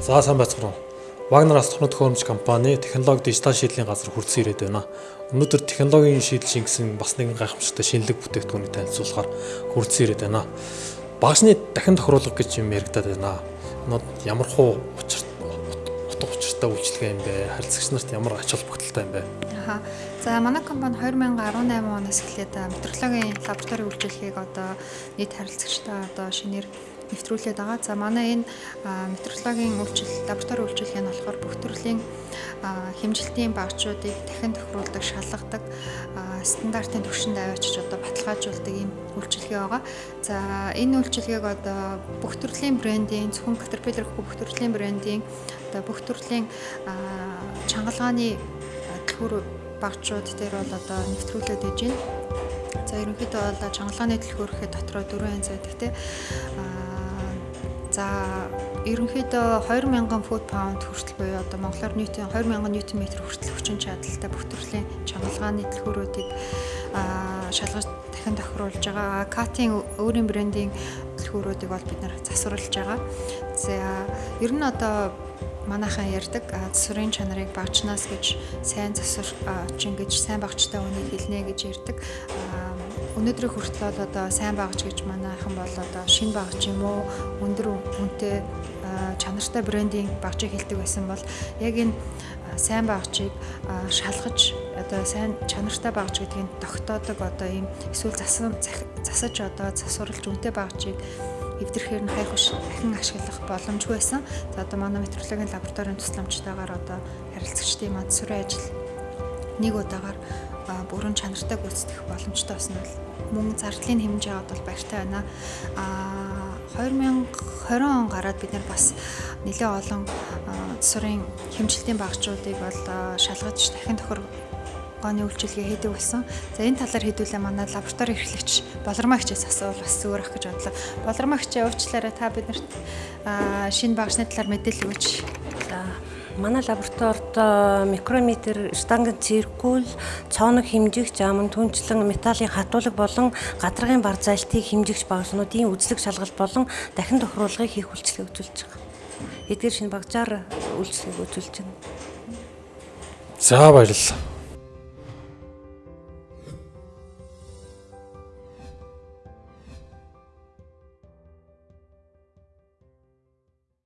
За сайн байцгаана. Вагнер астронот төхөөрөмж компани технологи дижитал шийдлийн газар хүрсэн ирээд байна. Өнөөдөр технологийн шийдэл шингэсэн бас нэгэн гайхамшигтай шинэлэг бүтээгдэхүүнийг танилцуулахаар хүрсэн ирээд байна. Багшны дахин тохируулга гэж юм яригадаад байна. Нод ямар хуу учир утга учиртай үйлчлэгээ юм бэ? Харилцагч нарт ямар ач холбогдолтой юм бэ? Аха. За манай компани 2018 оноос эхлээд метрологийн лаборатори үйлчилгээг одоо нийт харилцагчтай одоо шинээр нэвтрүүлээд байгаа. За манай энэ метрологийн үйлчил лаборатори үйлчилгээ нь болохоор бүх төрлийн хэмжилтийн багцуудыг дахин тохируулдаг, шалгадаг, стандартын түвшинд аваачиж одоо баталгаажуулдаг ийм үйлчилгээ байгаа. За энэ үйлчилгээг одоо бүх төрлийн брендийн зөвхөн Caterpillar бүх төрлийн брендийн одоо бүх төрлийн чангалгааны дэлгүүр багчууд дээр бол одоо нэвтрүүлээд иж байна. За ерөнхийдөө бол чангалгааны дэлгүүрхэд дотроо 4 янз байдаг те. Аа за ерөнхийдөө 2000 фут паунд хүртэл буюу одоо монголоор ньютон 2000 ньютон метр хүртэл хүчин чадалтай бүх төрлийн чангалгааны дэлгүүрүүдийг шалгаж дахин тохируулж байгаа. Катийн өөрийн брендийн дэлгүүрүүдийг бол бид нэр засварлаж байгаа. За ер нь одоо манайхан ярьдаг засварын чанарыг багчнаас гэж сайн засварчин гэж сайн багчтай үнийг хэлнэ гэж ярьдаг. Өнөөдрийн хүртэл бол одоо сайн багч гэж манайхан бол одоо шинэ багч юм уу өндөр үнэтэй чанартай брендинг багчийг хэлдэг байсан бол яг энэ сайн багчийг шалгаж одоо сайн чанартай багч гэдгийг тогтоодог одоо ийм эсвэл засаж одоо засварлаж үнэтэй багчийг эвдэрхээр нь хайх биш дахин ашиглах боломжгүй байсан. За одоо манай метрологийн лабораторийн тусламжтайгаар одоо харилцагчдын манд сүрэн ажил нэг удаагаар бүрэн чанартай гүйцэтгэх боломжтой болсон бол мөн зардлын хэмжээ бол баяртай байна. А 2020 он гараад бид нар бас нэлээд олон засварын хэмжилтийн багчуудыг бол шалгаж дахин тохир гооны үйлчилгээ хийдэг болсон. За энэ талаар хэдүүлээ манай лаборатори эрхлэгч болормагчээс асуувал бас зүгээр ах гэж бодлоо. Болормагч уучлаарай та биднэрт шинэ багшны талаар мэдээлэл өгөөч. За манай лабораторид микрометр, штангийн циркул, цооног хэмжигч, аман түнчлэн металлын хатуулга болон гадаргын бар залтыг хэмжигч багшнуудын үзлэг шалгалт болон дахин тохируулгыг хийх үйлчлэг үзүүлж байгаа. Эдгээр шинэ багжаар үйлчлэг үзүүлж байна. За баярлалаа.